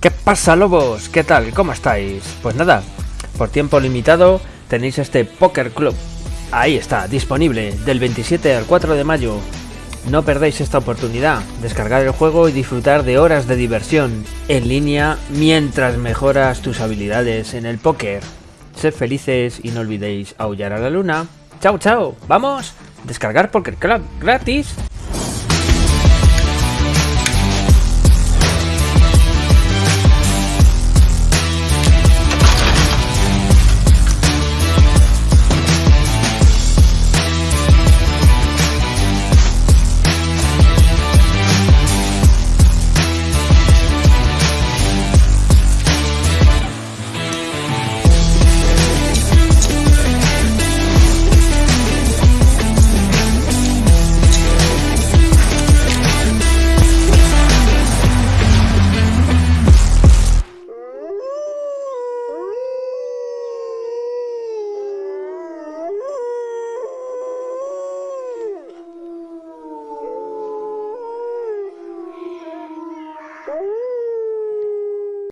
¿Qué pasa lobos? ¿Qué tal? ¿Cómo estáis? Pues nada, por tiempo limitado tenéis este Poker Club. Ahí está, disponible, del 27 al 4 de mayo. No perdáis esta oportunidad, descargar el juego y disfrutar de horas de diversión en línea mientras mejoras tus habilidades en el póker. Sed felices y no olvidéis aullar a la luna. ¡Chao, chao! ¡Vamos! Descargar Poker Club gratis. Woo!